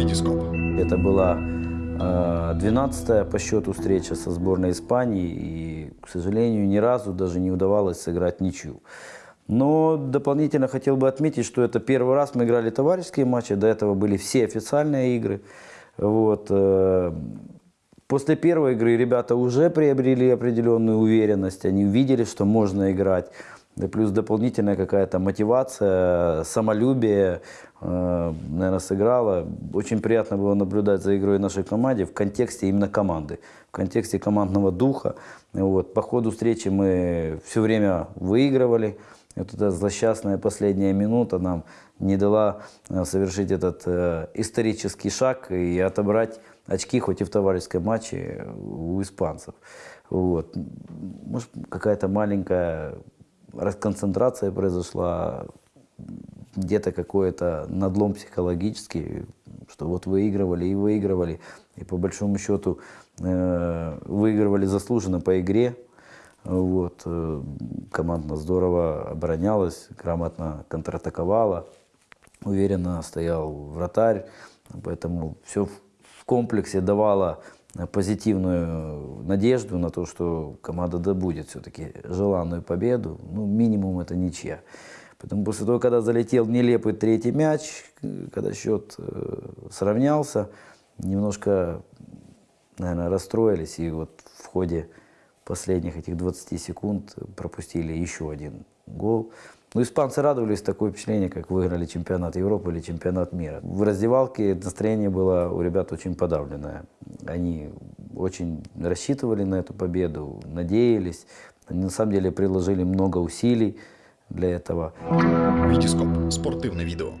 Витископ. Это была э, 12-я по счету встреча со сборной Испании, и, к сожалению, ни разу даже не удавалось сыграть ничью. Но дополнительно хотел бы отметить, что это первый раз мы играли товарищеские матчи, до этого были все официальные игры. Вот. э, После первой игры ребята уже приобрели определенную уверенность, они увидели, что можно играть. Да плюс дополнительная какая-то мотивация, самолюбие, э, наверное, сыграла. Очень приятно было наблюдать за игрой нашей команды в контексте именно команды, в контексте командного духа. Вот. По ходу встречи мы все время выигрывали. Вот эта злосчастная последняя минута нам не дала э, совершить этот э, исторический шаг и отобрать очки, хоть и в товарищеском матче, у испанцев. Вот. Может, какая-то маленькая расконцентрация произошла, где-то какой-то надлом психологический, что вот выигрывали и выигрывали, и по большому счету э, выигрывали заслуженно по игре. Вот. э, Команда здорово оборонялась, грамотно контратаковала, уверенно стоял вратарь, поэтому все в комплексе давало позитивную надежду на то, что команда добудет все-таки желанную победу. Ну, минимум это ничья. Поэтому после того, когда залетел нелепый третий мяч, когда счет э, сравнялся, немножко, наверное, расстроились. И вот в ходе последних этих 20 секунд пропустили еще один гол. Ну, испанцы радовались, такое впечатление, как выиграли чемпионат Европы или чемпионат мира. В раздевалке настроение было у ребят очень подавленное. Они очень рассчитывали на эту победу, надеялись. Они на самом деле приложили много усилий для этого. Витископ. Спортивне відео.